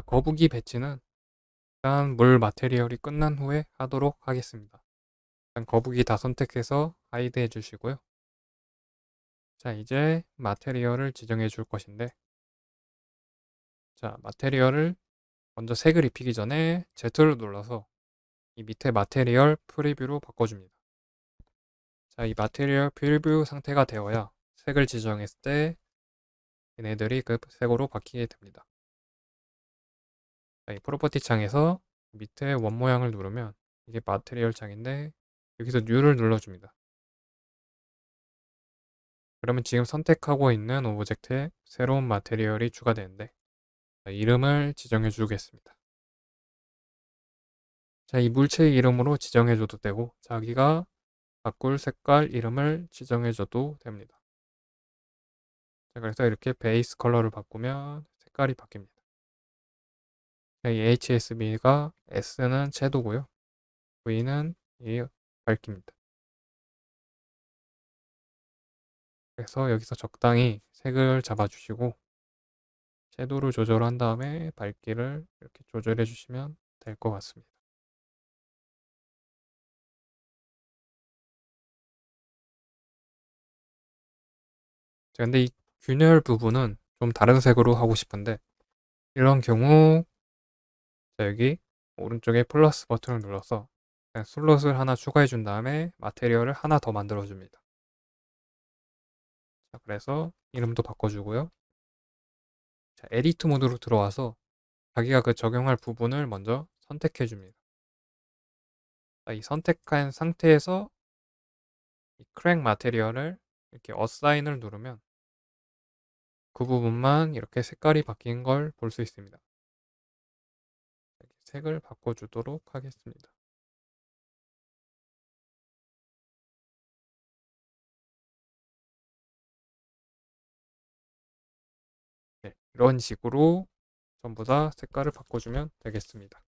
거북이 배치는 일단 물 material이 끝난 후에 하도록 하겠습니다. 일단 거북이 다 선택해서 hide 해주시고요. 자 이제 material을 지정해 줄 것인데 자 material을 먼저 색을 입히기 전에 Z를 눌러서 이 밑에 material preview로 바꿔줍니다. 자, 이 material preview 상태가 되어야 색을 지정했을 때 얘네들이 그 색으로 바뀌게 됩니다. 자, 이 property 창에서 밑에 원 모양을 누르면 이게 material 창인데 여기서 New를 눌러줍니다. 그러면 지금 선택하고 있는 object에 새로운 material이 추가되는데 자, 이름을 지정해 주겠습니다. 자, 이 물체의 이름으로 지정해 줘도 되고 자기가 바꿀 색깔 이름을 지정해 줘도 됩니다. 자, 그래서 이렇게 베이스 컬러를 바꾸면 색깔이 바뀝니다. 자, 이 HSB가 S는 채도고요. V는 이 밝기입니다. 그래서 여기서 적당히 색을 잡아주시고 섀도우를 조절한 다음에 밝기를 이렇게 조절해 주시면 될 것 같습니다. 자, 근데 이 균열 부분은 좀 다른 색으로 하고 싶은데 이런 경우 자, 여기 오른쪽에 플러스 버튼을 눌러서 슬롯을 하나 추가해 준 다음에 material을 하나 더 만들어 줍니다. 자, 그래서 이름도 바꿔주고요. 자, edit mode로 들어와서 자기가 그 적용할 부분을 먼저 선택해 줍니다. 자, 이 선택한 상태에서 이 crack material을 이렇게 assign을 누르면 그 부분만 이렇게 색깔이 바뀐 걸 볼 수 있습니다. 색을 바꿔주도록 하겠습니다. 네, 이런 식으로 전부 다 색깔을 바꿔주면 되겠습니다.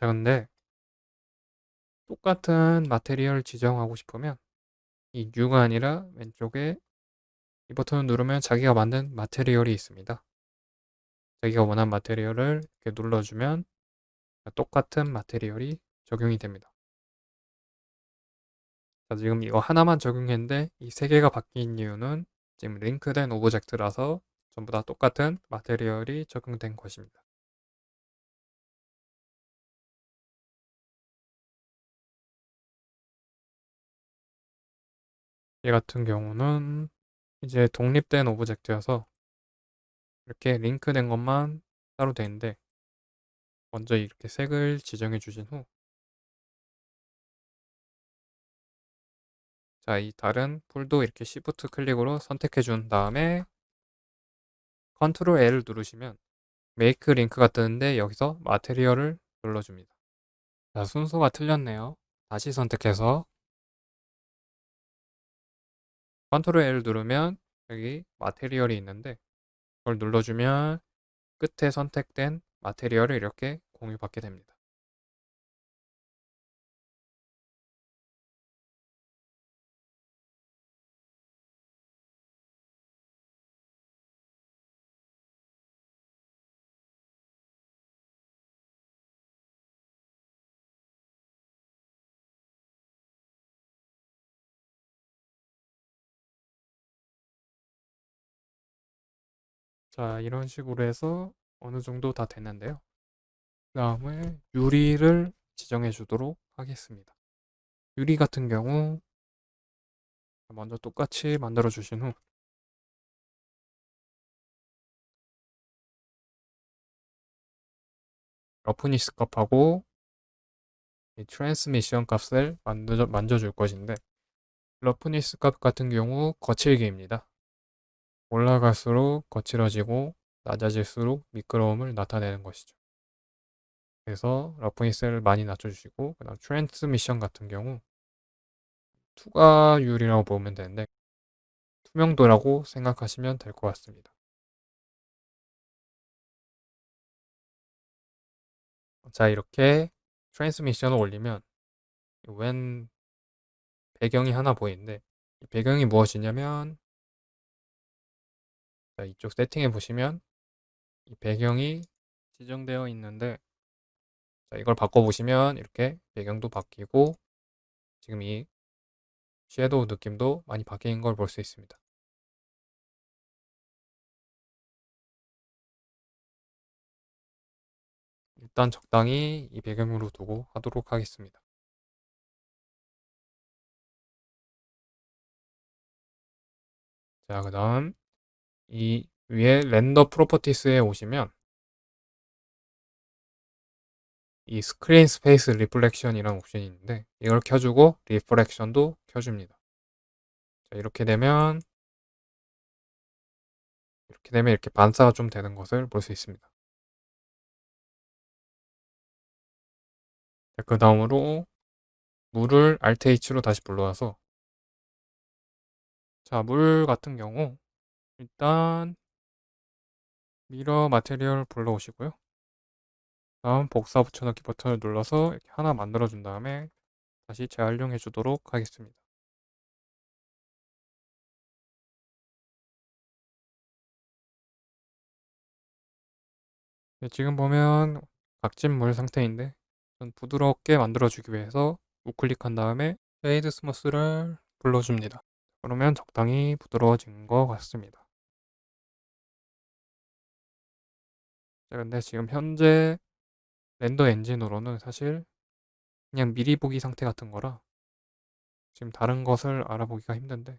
자, 근데 똑같은 material 지정하고 싶으면 이 New가 아니라 왼쪽에 이 버튼을 누르면 자기가 만든 material이 있습니다. 자기가 원하는 material을 이렇게 눌러주면 똑같은 material이 적용이 됩니다. 자, 지금 이거 하나만 적용했는데 이 세 개가 바뀐 이유는 지금 링크된 object라서 전부 다 똑같은 material이 적용된 것입니다. 얘 같은 경우는 이제 독립된 object여서 이렇게 링크된 것만 따로 되는데 먼저 이렇게 색을 지정해 주신 후 자, 이 다른 풀도 이렇게 Shift 클릭으로 선택해 준 다음에 Control L을 누르시면 make link가 뜨는데 여기서 material을 눌러줍니다. 자, 순서가 틀렸네요. 다시 선택해서 컨트롤 L 누르면 여기 마테리얼이 있는데 그걸 눌러주면 끝에 선택된 마테리얼을 이렇게 공유받게 됩니다. 자, 이런 식으로 해서 어느 정도 다 됐는데요. 그 다음에 유리를 지정해 주도록 하겠습니다. 유리 같은 경우 먼저 똑같이 만들어 주신 후 roughness 값하고 이 transmission 값을 만져, 만져줄 것인데 roughness 값 같은 경우 거칠기입니다. 올라갈수록 거칠어지고 낮아질수록 미끄러움을 나타내는 것이죠. 그래서 roughness를 많이 낮춰주시고 그 다음 transmission 같은 경우 투과율이라고 보면 되는데 투명도라고 생각하시면 될 것 같습니다. 자 이렇게 transmission을 올리면 웬 배경이 하나 보이는데 이 배경이 무엇이냐면 자 이쪽 세팅해 보시면 이 배경이 지정되어 있는데 자 이걸 바꿔보시면 이렇게 배경도 바뀌고 지금 이 섀도우 느낌도 많이 바뀐 걸 볼 수 있습니다. 일단 적당히 이 배경으로 두고 하도록 하겠습니다. 자, 그 다음 이 위에 render properties에 오시면 이 screen space reflection이라는 옵션이 있는데 이걸 켜주고 reflection도 켜줍니다. 자, 이렇게 되면 이렇게 되면 이렇게 반사가 좀 되는 것을 볼 수 있습니다. 그 다음으로 물을 Alt H로 다시 불러와서 자, 물 같은 경우 일단 미러 마테리얼 불러오시고요. 다음 복사 붙여넣기 버튼을 눌러서 이렇게 하나 만들어 준 다음에 다시 재활용해 주도록 하겠습니다. 네, 지금 보면 각진 물 상태인데 전 부드럽게 만들어주기 위해서 우클릭한 다음에 shade smooth를 눌러줍니다. 그러면 적당히 부드러워진 것 같습니다. 자, 근데 지금 현재 render 엔진으로는 사실 그냥 미리 보기 상태 같은 거라 지금 다른 것을 알아보기가 힘든데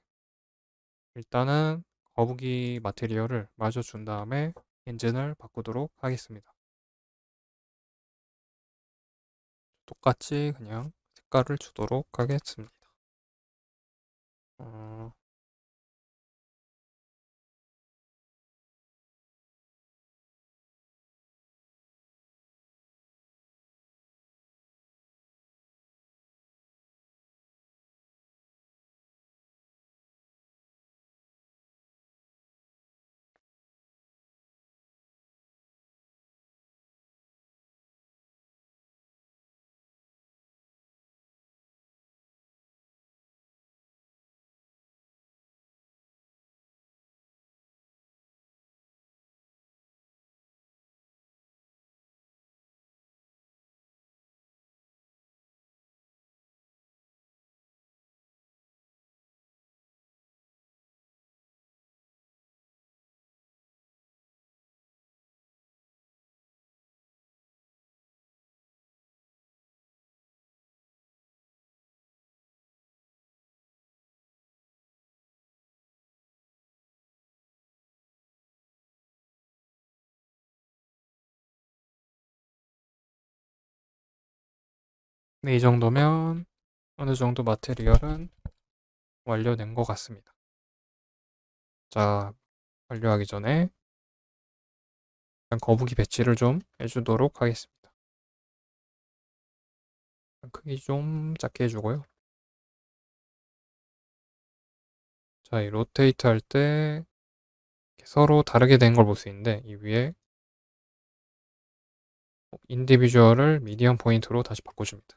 일단은 거북이 material을 마저 준 다음에 엔진을 바꾸도록 하겠습니다. 똑같이 그냥 색깔을 주도록 하겠습니다. 어... 네, 이 정도면 어느 정도 마테리얼은 완료된 것 같습니다. 자, 완료하기 전에 거북이 배치를 좀 해주도록 하겠습니다. 크기 좀 작게 해주고요. 자, 이 로테이트 할 때 서로 다르게 된 걸 볼 수 있는데 이 위에 인디비주얼을 미디엄 포인트로 다시 바꿔줍니다.